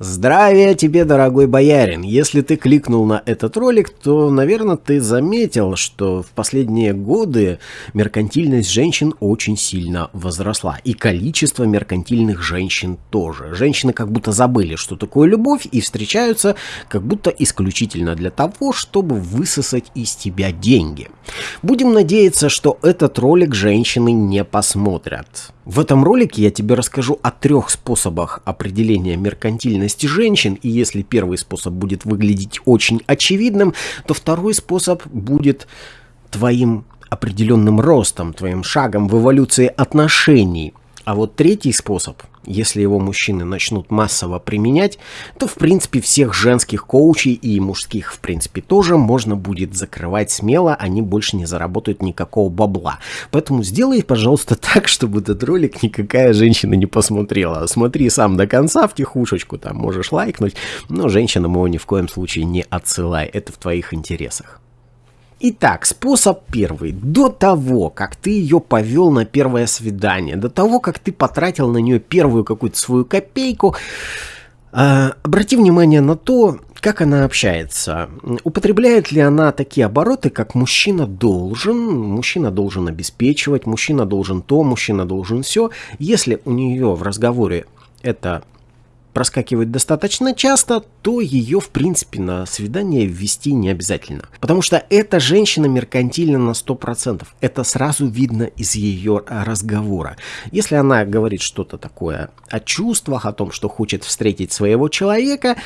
Здравия тебе, дорогой боярин! Если ты кликнул на этот ролик, то, наверное, ты заметил, что в последние годы меркантильность женщин очень сильно возросла. И количество меркантильных женщин тоже. Женщины как будто забыли, что такое любовь, и встречаются как будто исключительно для того, чтобы высосать из тебя деньги. Будем надеяться, что этот ролик женщины не посмотрят. В этом ролике я тебе расскажу о трех способах определения меркантильности женщин, и если первый способ будет выглядеть очень очевидным, то второй способ будет твоим определенным ростом, твоим шагом в эволюции отношений. А вот третий способ – если его мужчины начнут массово применять, то в принципе всех женских коучей и мужских в принципе тоже можно будет закрывать смело, они больше не заработают никакого бабла. Поэтому сделай, пожалуйста, так, чтобы этот ролик никакая женщина не посмотрела. Смотри сам до конца в тихушечку, там можешь лайкнуть, но женщинам его ни в коем случае не отсылай, это в твоих интересах. Итак, способ первый. До того, как ты ее повел на первое свидание, до того, как ты потратил на нее первую какую-то свою копейку, э, обрати внимание на то, как она общается. Употребляет ли она такие обороты, как мужчина должен, мужчина должен обеспечивать, мужчина должен то, мужчина должен все. Если у нее в разговоре это проскакивает достаточно часто, то ее, в принципе, на свидание ввести не обязательно. Потому что эта женщина меркантильна на 100%. Это сразу видно из ее разговора. Если она говорит что-то такое о чувствах, о том, что хочет встретить своего человека,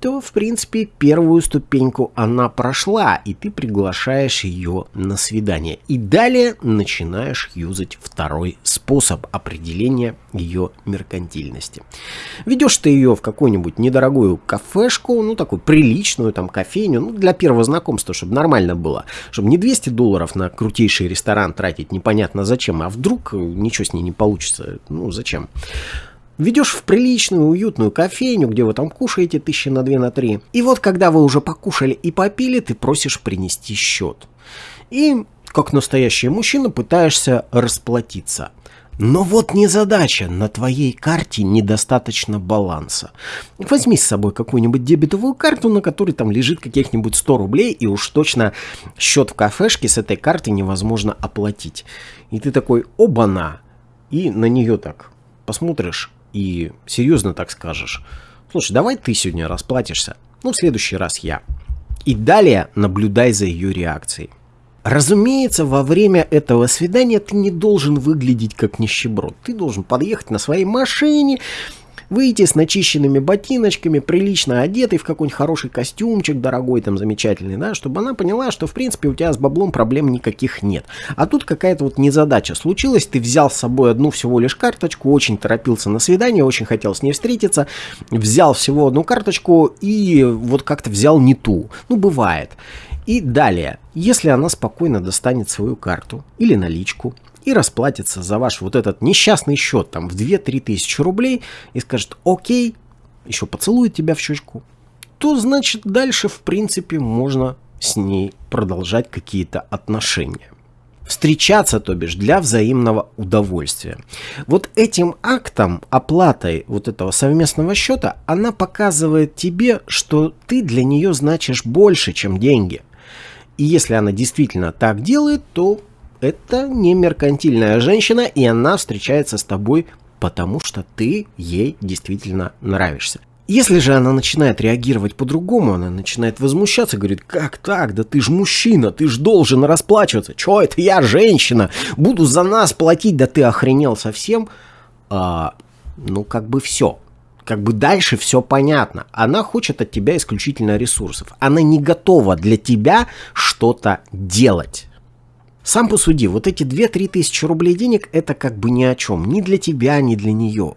то, в принципе, первую ступеньку она прошла, и ты приглашаешь ее на свидание. И далее начинаешь юзать второй способ определения ее меркантильности. Ведешь ты ее в какую-нибудь недорогую кафешку, ну, такую приличную там кофейню, ну, для первого знакомства, чтобы нормально было. Чтобы не 200 долларов на крутейший ресторан тратить непонятно зачем, а вдруг ничего с ней не получится, ну, зачем. Ведешь в приличную, уютную кофейню, где вы там кушаете тысячи на две, на три. И вот когда вы уже покушали и попили, ты просишь принести счет. И, как настоящий мужчина, пытаешься расплатиться. Но вот не задача, на твоей карте недостаточно баланса. Возьми с собой какую-нибудь дебетовую карту, на которой там лежит каких-нибудь 100 рублей, и уж точно счет в кафешке с этой карты невозможно оплатить. И ты такой, оба-на, и на нее так посмотришь и серьезно так скажешь. Слушай, давай ты сегодня расплатишься, ну в следующий раз я. И далее наблюдай за ее реакцией. Разумеется, во время этого свидания ты не должен выглядеть как нищеброд. Ты должен подъехать на своей машине, выйти с начищенными ботиночками, прилично одетый в какой-нибудь хороший костюмчик, дорогой там, замечательный, да, чтобы она поняла, что в принципе у тебя с баблом проблем никаких нет. А тут какая-то вот незадача случилась, ты взял с собой одну всего лишь карточку, очень торопился на свидание, очень хотел с ней встретиться, взял всего одну карточку и вот как-то взял не ту. Ну, бывает. И далее, если она спокойно достанет свою карту или наличку и расплатится за ваш вот этот несчастный счет там в 2-3 тысячи рублей и скажет «Окей», еще поцелует тебя в щечку, то значит дальше в принципе можно с ней продолжать какие-то отношения. Встречаться, то бишь, для взаимного удовольствия. Вот этим актом, оплатой вот этого совместного счета, она показывает тебе, что ты для нее значишь больше, чем деньги – и если она действительно так делает, то это не меркантильная женщина, и она встречается с тобой, потому что ты ей действительно нравишься. Если же она начинает реагировать по-другому, она начинает возмущаться, говорит, как так, да ты ж мужчина, ты ж должен расплачиваться, чё это я женщина, буду за нас платить, да ты охренел совсем, а, ну как бы все, как бы дальше все понятно. Она хочет от тебя исключительно ресурсов. Она не готова для тебя что-то делать. Сам посуди, вот эти 2-3 тысячи рублей денег это как бы ни о чем. Ни для тебя, ни для нее.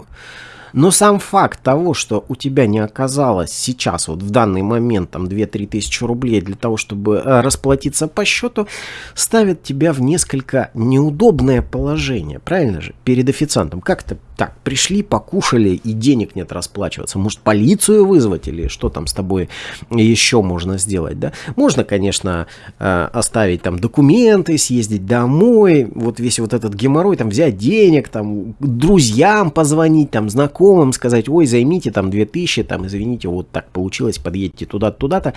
Но сам факт того, что у тебя не оказалось сейчас, вот в данный момент, там 2-3 тысячи рублей для того, чтобы э, расплатиться по счету, ставит тебя в несколько неудобное положение, правильно же, перед официантом. Как это Так, пришли, покушали, и денег нет расплачиваться. Может, полицию вызвать или что там с тобой еще можно сделать, да? Можно, конечно, э, оставить там документы, съездить домой, вот весь вот этот геморрой, там взять денег, там друзьям позвонить, там знакомым сказать, ой, займите там 2000, там, извините, вот так получилось, подъедьте туда-то, туда-то.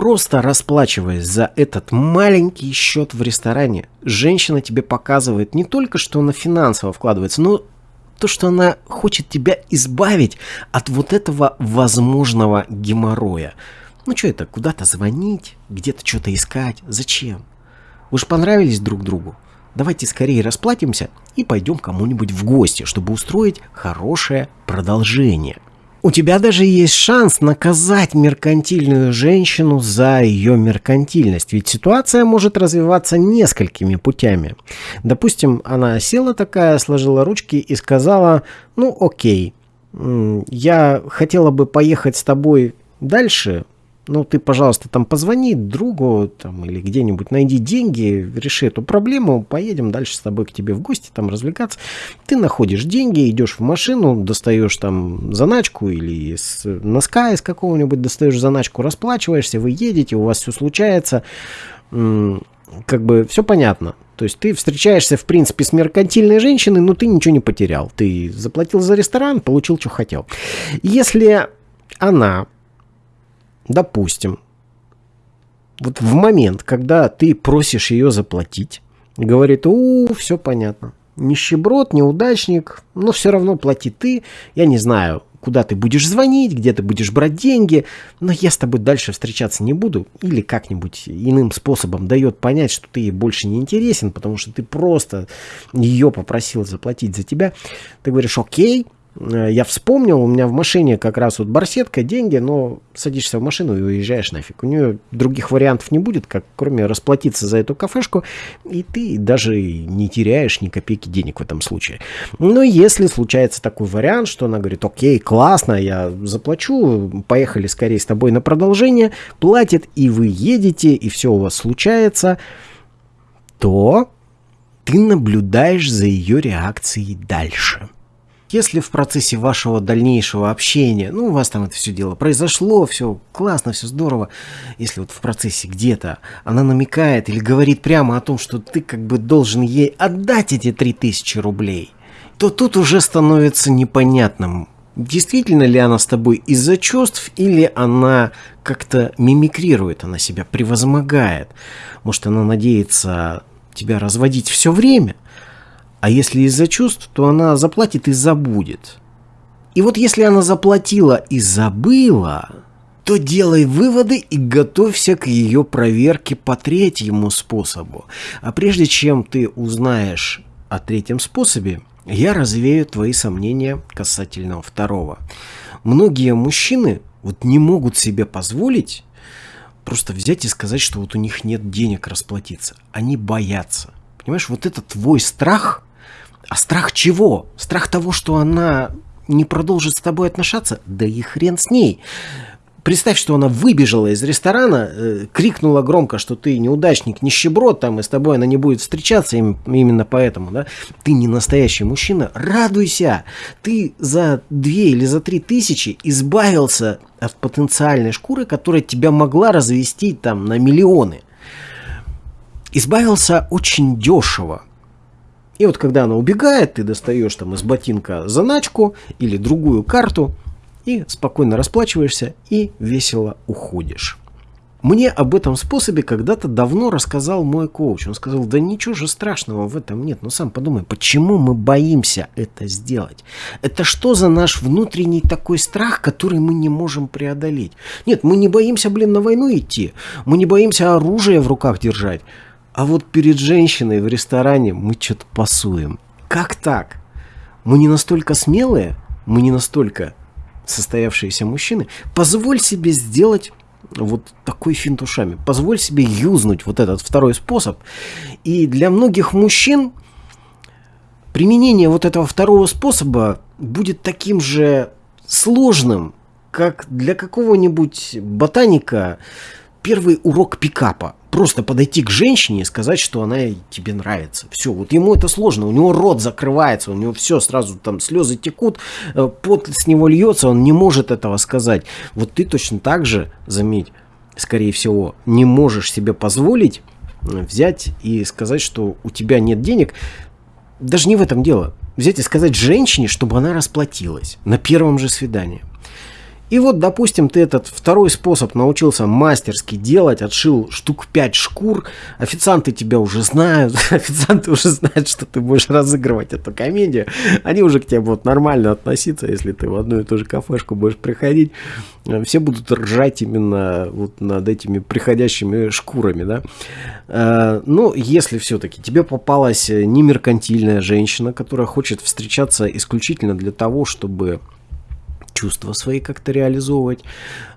Просто расплачиваясь за этот маленький счет в ресторане, женщина тебе показывает не только, что она финансово вкладывается, но то, что она хочет тебя избавить от вот этого возможного геморроя. Ну что это, куда-то звонить, где-то что-то искать, зачем? Вы же понравились друг другу. Давайте скорее расплатимся и пойдем кому-нибудь в гости, чтобы устроить хорошее продолжение. У тебя даже есть шанс наказать меркантильную женщину за ее меркантильность, ведь ситуация может развиваться несколькими путями. Допустим, она села такая, сложила ручки и сказала, ну окей, я хотела бы поехать с тобой дальше, ну, ты, пожалуйста, там позвони другу там, или где-нибудь найди деньги, реши эту проблему, поедем дальше с тобой к тебе в гости, там развлекаться. Ты находишь деньги, идешь в машину, достаешь там заначку или с носка из какого-нибудь достаешь заначку, расплачиваешься, вы едете, у вас все случается, как бы все понятно. То есть ты встречаешься, в принципе, с меркантильной женщиной, но ты ничего не потерял. Ты заплатил за ресторан, получил, что хотел. Если она допустим, вот в момент, когда ты просишь ее заплатить, говорит, у, все понятно. Нищеброд, неудачник, но все равно плати ты. Я не знаю, куда ты будешь звонить, где ты будешь брать деньги, но я с тобой дальше встречаться не буду. Или как-нибудь иным способом дает понять, что ты ей больше не интересен, потому что ты просто ее попросил заплатить за тебя. Ты говоришь, окей, я вспомнил, у меня в машине как раз вот барсетка, деньги, но садишься в машину и уезжаешь нафиг. У нее других вариантов не будет, как кроме расплатиться за эту кафешку, и ты даже не теряешь ни копейки денег в этом случае. Но если случается такой вариант, что она говорит, окей, классно, я заплачу, поехали скорее с тобой на продолжение, платит, и вы едете, и все у вас случается, то ты наблюдаешь за ее реакцией дальше. Если в процессе вашего дальнейшего общения, ну, у вас там это все дело произошло, все классно, все здорово, если вот в процессе где-то она намекает или говорит прямо о том, что ты как бы должен ей отдать эти 3000 рублей, то тут уже становится непонятным, действительно ли она с тобой из-за чувств или она как-то мимикрирует, она себя превозмогает. Может, она надеется тебя разводить все время – а если из-за чувств, то она заплатит и забудет. И вот если она заплатила и забыла, то делай выводы и готовься к ее проверке по третьему способу. А прежде чем ты узнаешь о третьем способе, я развею твои сомнения касательно второго. Многие мужчины вот не могут себе позволить просто взять и сказать, что вот у них нет денег расплатиться. Они боятся. Понимаешь, вот это твой страх – а страх чего? Страх того, что она не продолжит с тобой отношаться? Да и хрен с ней. Представь, что она выбежала из ресторана, э, крикнула громко, что ты неудачник, нищеброд, там, и с тобой она не будет встречаться им, именно поэтому, да? Ты не настоящий мужчина, радуйся! Ты за две или за три тысячи избавился от потенциальной шкуры, которая тебя могла развести там на миллионы. Избавился очень дешево. И вот когда она убегает, ты достаешь там из ботинка заначку или другую карту и спокойно расплачиваешься и весело уходишь. Мне об этом способе когда-то давно рассказал мой коуч. Он сказал, да ничего же страшного в этом нет. Но сам подумай, почему мы боимся это сделать? Это что за наш внутренний такой страх, который мы не можем преодолеть? Нет, мы не боимся, блин, на войну идти. Мы не боимся оружие в руках держать. А вот перед женщиной в ресторане мы что-то пасуем. Как так? Мы не настолько смелые, мы не настолько состоявшиеся мужчины. Позволь себе сделать вот такой финт ушами. Позволь себе юзнуть вот этот второй способ. И для многих мужчин применение вот этого второго способа будет таким же сложным, как для какого-нибудь ботаника первый урок пикапа. Просто подойти к женщине и сказать, что она тебе нравится. Все, вот ему это сложно, у него рот закрывается, у него все, сразу там слезы текут, э, пот с него льется, он не может этого сказать. Вот ты точно так же, заметь, скорее всего, не можешь себе позволить э, взять и сказать, что у тебя нет денег. Даже не в этом дело. Взять и сказать женщине, чтобы она расплатилась на первом же свидании. И вот, допустим, ты этот второй способ научился мастерски делать, отшил штук 5 шкур, официанты тебя уже знают, официанты уже знают, что ты будешь разыгрывать эту комедию, они уже к тебе будут нормально относиться, если ты в одну и ту же кафешку будешь приходить, все будут ржать именно вот над этими приходящими шкурами, да. Э, ну, если все-таки тебе попалась не меркантильная женщина, которая хочет встречаться исключительно для того, чтобы чувства свои как-то реализовывать.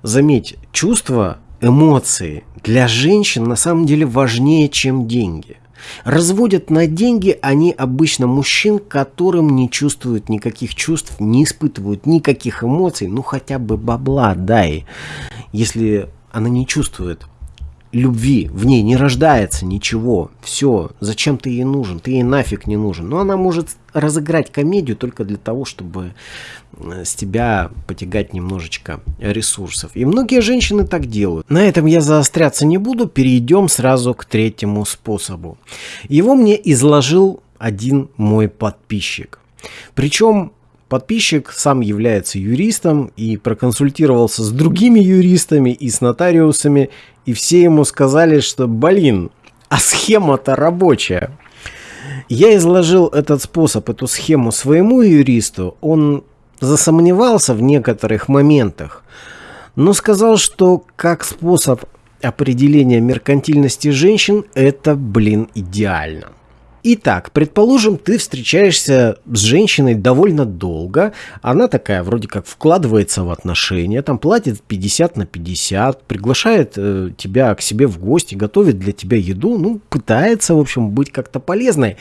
Заметь, чувства, эмоции для женщин на самом деле важнее, чем деньги. Разводят на деньги они обычно мужчин, которым не чувствуют никаких чувств, не испытывают никаких эмоций, ну хотя бы бабла дай. Если она не чувствует любви, в ней не рождается ничего, все, зачем ты ей нужен, ты ей нафиг не нужен. Но она может разыграть комедию только для того, чтобы э, с тебя потягать немножечко ресурсов. И многие женщины так делают. На этом я заостряться не буду, перейдем сразу к третьему способу. Его мне изложил один мой подписчик. Причем Подписчик сам является юристом и проконсультировался с другими юристами и с нотариусами, и все ему сказали, что, блин, а схема-то рабочая. Я изложил этот способ, эту схему своему юристу, он засомневался в некоторых моментах, но сказал, что как способ определения меркантильности женщин, это, блин, идеально. Итак, предположим, ты встречаешься с женщиной довольно долго, она такая вроде как вкладывается в отношения, там платит 50 на 50, приглашает э, тебя к себе в гости, готовит для тебя еду, ну, пытается, в общем, быть как-то полезной.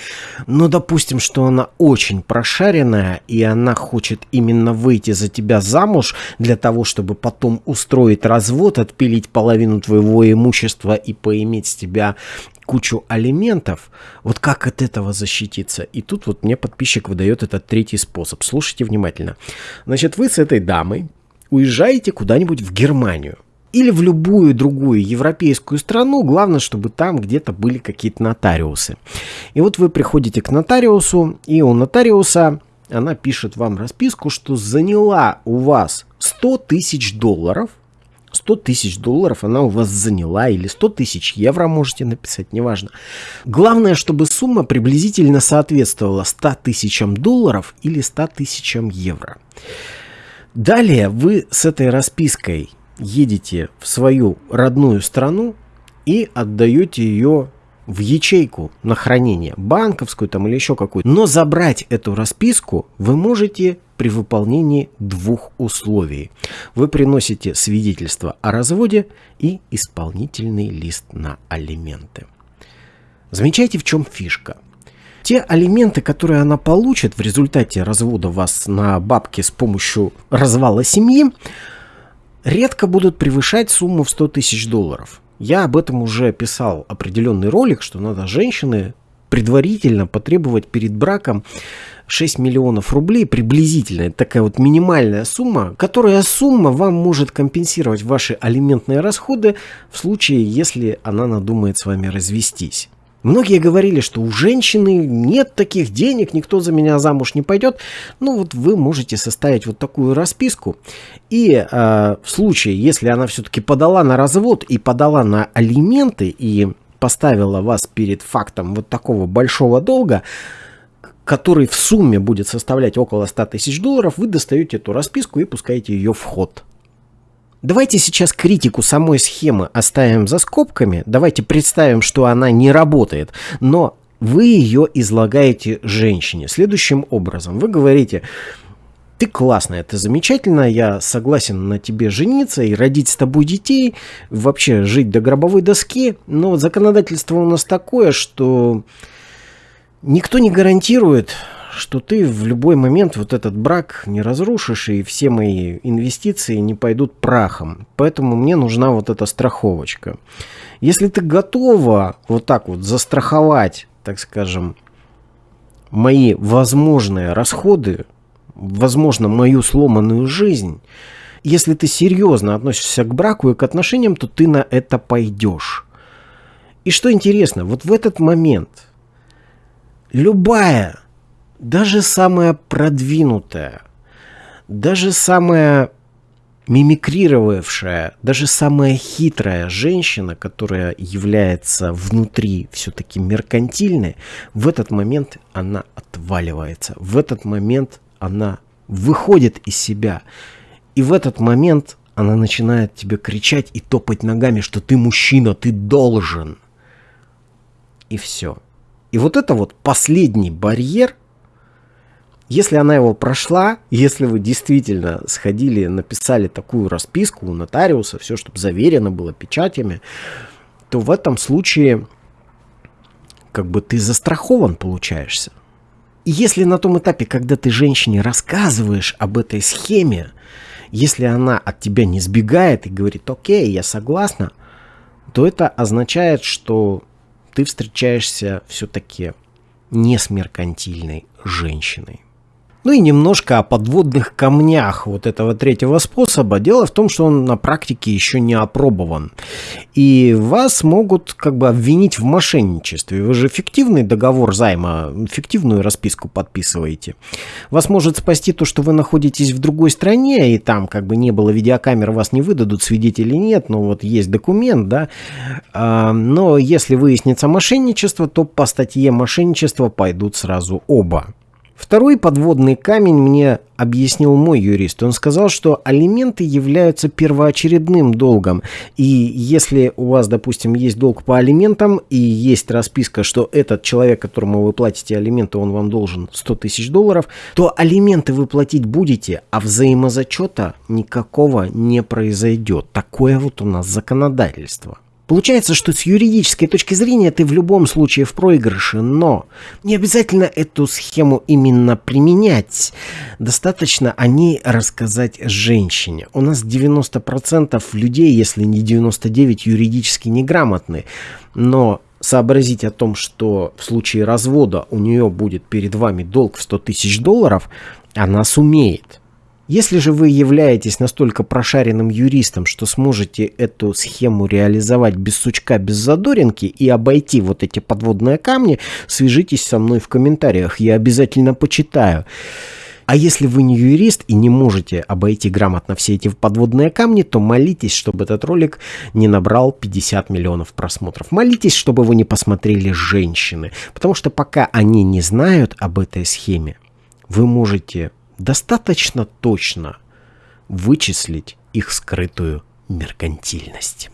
Но допустим, что она очень прошаренная, и она хочет именно выйти за тебя замуж для того, чтобы потом устроить развод, отпилить половину твоего имущества и поиметь с тебя кучу алиментов, вот как от этого защититься? И тут вот мне подписчик выдает этот третий способ. Слушайте внимательно. Значит, вы с этой дамой уезжаете куда-нибудь в Германию или в любую другую европейскую страну, главное, чтобы там где-то были какие-то нотариусы. И вот вы приходите к нотариусу, и у нотариуса она пишет вам расписку, что заняла у вас 100 тысяч долларов – 100 тысяч долларов она у вас заняла, или 100 тысяч евро можете написать, неважно. Главное, чтобы сумма приблизительно соответствовала 100 тысячам долларов или 100 тысячам евро. Далее вы с этой распиской едете в свою родную страну и отдаете ее в ячейку на хранение, банковскую там или еще какую-то. Но забрать эту расписку вы можете при выполнении двух условий. Вы приносите свидетельство о разводе и исполнительный лист на алименты. Замечайте, в чем фишка. Те алименты, которые она получит в результате развода вас на бабки с помощью развала семьи, редко будут превышать сумму в 100 тысяч долларов. Я об этом уже писал определенный ролик, что надо женщины предварительно потребовать перед браком 6 миллионов рублей приблизительно. Это такая вот минимальная сумма, которая сумма вам может компенсировать ваши алиментные расходы в случае, если она надумает с вами развестись. Многие говорили, что у женщины нет таких денег, никто за меня замуж не пойдет. Ну вот вы можете составить вот такую расписку. И э, в случае, если она все-таки подала на развод и подала на алименты и поставила вас перед фактом вот такого большого долга, который в сумме будет составлять около 100 тысяч долларов, вы достаете эту расписку и пускаете ее в ход. Давайте сейчас критику самой схемы оставим за скобками. Давайте представим, что она не работает. Но вы ее излагаете женщине следующим образом. Вы говорите, ты классная, ты замечательная, я согласен на тебе жениться и родить с тобой детей, вообще жить до гробовой доски, но законодательство у нас такое, что никто не гарантирует, что ты в любой момент вот этот брак не разрушишь, и все мои инвестиции не пойдут прахом. Поэтому мне нужна вот эта страховочка. Если ты готова вот так вот застраховать, так скажем, мои возможные расходы, возможно, мою сломанную жизнь, если ты серьезно относишься к браку и к отношениям, то ты на это пойдешь. И что интересно, вот в этот момент любая, даже самая продвинутая, даже самая мимикрировавшая, даже самая хитрая женщина, которая является внутри все-таки меркантильной, в этот момент она отваливается, в этот момент она выходит из себя. И в этот момент она начинает тебе кричать и топать ногами, что ты мужчина, ты должен. И все. И вот это вот последний барьер, если она его прошла, если вы действительно сходили, написали такую расписку у нотариуса, все, чтобы заверено было печатями, то в этом случае как бы ты застрахован получаешься. И если на том этапе, когда ты женщине рассказываешь об этой схеме, если она от тебя не сбегает и говорит, окей, я согласна, то это означает, что ты встречаешься все-таки не с меркантильной женщиной. Ну и немножко о подводных камнях вот этого третьего способа. Дело в том, что он на практике еще не опробован. И вас могут как бы обвинить в мошенничестве. Вы же фиктивный договор займа, фиктивную расписку подписываете. Вас может спасти то, что вы находитесь в другой стране, и там как бы не было видеокамер, вас не выдадут, свидетелей нет, но вот есть документ, да. А, но если выяснится мошенничество, то по статье мошенничества пойдут сразу оба. Второй подводный камень мне объяснил мой юрист. Он сказал, что алименты являются первоочередным долгом. И если у вас, допустим, есть долг по алиментам и есть расписка, что этот человек, которому вы платите алименты, он вам должен 100 тысяч долларов, то алименты вы платить будете, а взаимозачета никакого не произойдет. Такое вот у нас законодательство. Получается, что с юридической точки зрения ты в любом случае в проигрыше, но не обязательно эту схему именно применять. Достаточно о ней рассказать женщине. У нас 90% людей, если не 99, юридически неграмотны. Но сообразить о том, что в случае развода у нее будет перед вами долг в 100 тысяч долларов, она сумеет. Если же вы являетесь настолько прошаренным юристом, что сможете эту схему реализовать без сучка, без задоринки и обойти вот эти подводные камни, свяжитесь со мной в комментариях, я обязательно почитаю. А если вы не юрист и не можете обойти грамотно все эти подводные камни, то молитесь, чтобы этот ролик не набрал 50 миллионов просмотров. Молитесь, чтобы вы не посмотрели женщины. Потому что пока они не знают об этой схеме, вы можете достаточно точно вычислить их скрытую меркантильность.